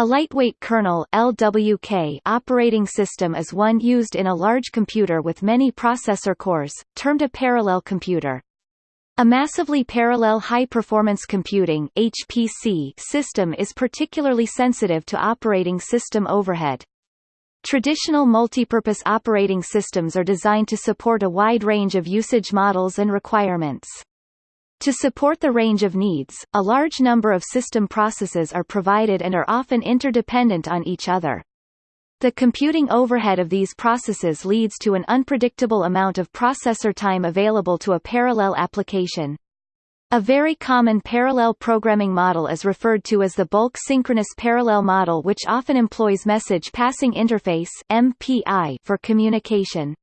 A lightweight kernel LWK operating system is one used in a large computer with many processor cores, termed a parallel computer. A massively parallel high-performance computing HPC system is particularly sensitive to operating system overhead. Traditional multipurpose operating systems are designed to support a wide range of usage models and requirements. To support the range of needs, a large number of system processes are provided and are often interdependent on each other. The computing overhead of these processes leads to an unpredictable amount of processor time available to a parallel application. A very common parallel programming model is referred to as the bulk synchronous parallel model which often employs message passing interface MPI for communication.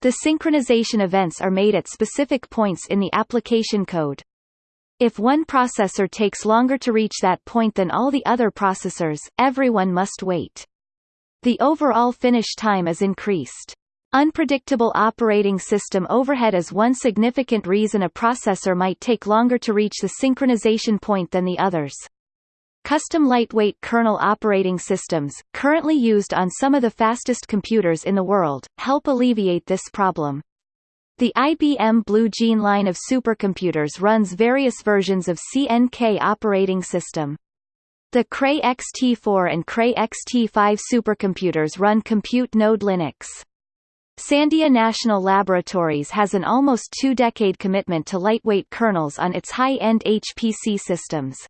The synchronization events are made at specific points in the application code. If one processor takes longer to reach that point than all the other processors, everyone must wait. The overall finish time is increased. Unpredictable operating system overhead is one significant reason a processor might take longer to reach the synchronization point than the others. Custom lightweight kernel operating systems, currently used on some of the fastest computers in the world, help alleviate this problem. The IBM Blue Gene line of supercomputers runs various versions of CNK operating system. The Cray XT4 and Cray XT5 supercomputers run Compute Node Linux. Sandia National Laboratories has an almost two-decade commitment to lightweight kernels on its high-end HPC systems.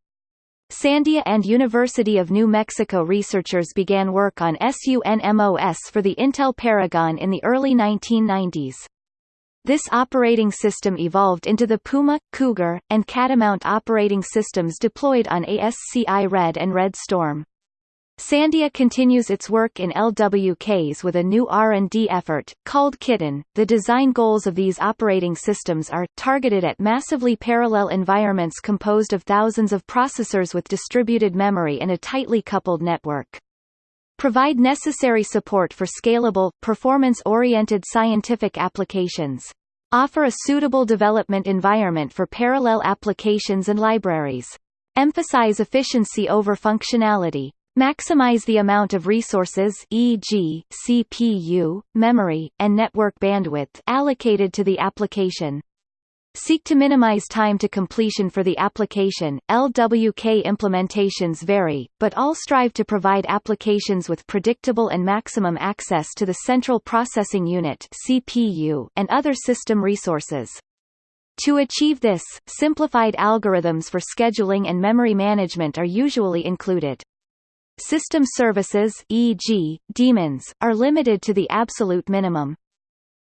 Sandia and University of New Mexico researchers began work on SUNMOS for the Intel Paragon in the early 1990s. This operating system evolved into the Puma, Cougar, and Catamount operating systems deployed on ASCI Red and Red Storm. Sandia continues its work in LWKs with a new R&D effort, called Kitten. The design goals of these operating systems are, targeted at massively parallel environments composed of thousands of processors with distributed memory and a tightly coupled network. Provide necessary support for scalable, performance-oriented scientific applications. Offer a suitable development environment for parallel applications and libraries. Emphasize efficiency over functionality. Maximize the amount of resources e.g., CPU, memory, and network bandwidth allocated to the application. Seek to minimize time to completion for the application. LWK implementations vary, but all strive to provide applications with predictable and maximum access to the central processing unit (CPU) and other system resources. To achieve this, simplified algorithms for scheduling and memory management are usually included. System services e.g., daemons, are limited to the absolute minimum.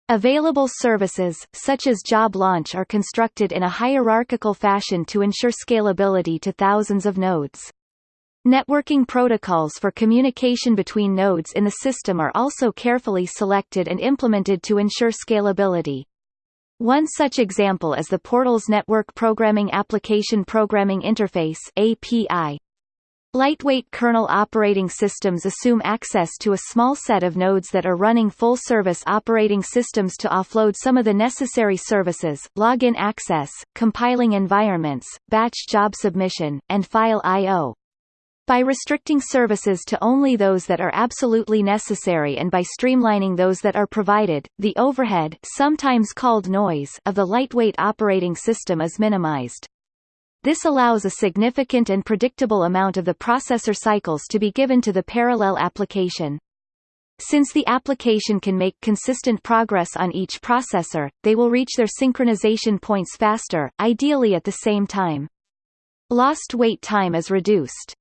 Available services, such as job launch are constructed in a hierarchical fashion to ensure scalability to thousands of nodes. Networking protocols for communication between nodes in the system are also carefully selected and implemented to ensure scalability. One such example is the Portals Network Programming Application Programming Interface API, Lightweight kernel operating systems assume access to a small set of nodes that are running full-service operating systems to offload some of the necessary services, login access, compiling environments, batch job submission, and file I.O. By restricting services to only those that are absolutely necessary and by streamlining those that are provided, the overhead sometimes called noise of the lightweight operating system is minimized. This allows a significant and predictable amount of the processor cycles to be given to the parallel application. Since the application can make consistent progress on each processor, they will reach their synchronization points faster, ideally at the same time. Lost wait time is reduced.